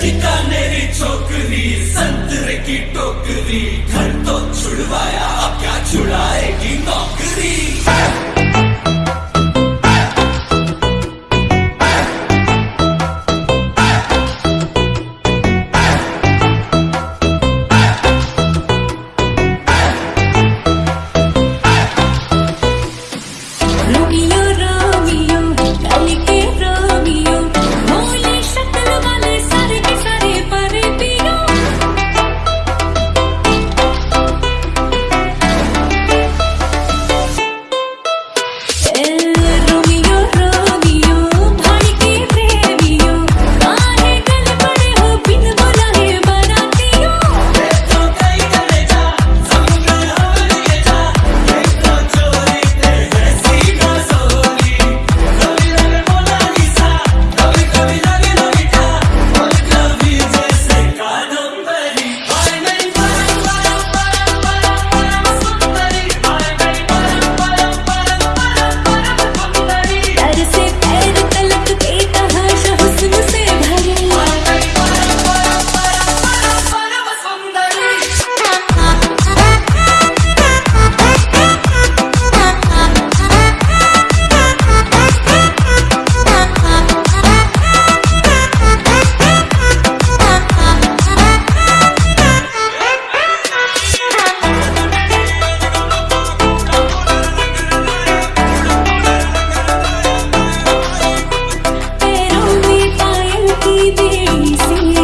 बीकानेरी छोकरी संतरे की टोकरी घर तो छुड़वाया अब क्या छुड़ाएगी नौकरी? baby, see